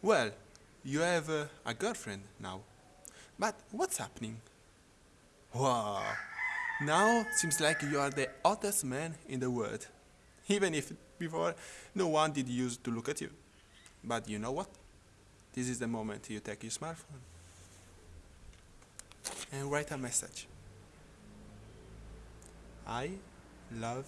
Well, you have uh, a girlfriend now. But what's happening? Wow. Now seems like you are the hottest man in the world. Even if before no one did use to look at you. But you know what? This is the moment you take your smartphone and write a message. I love.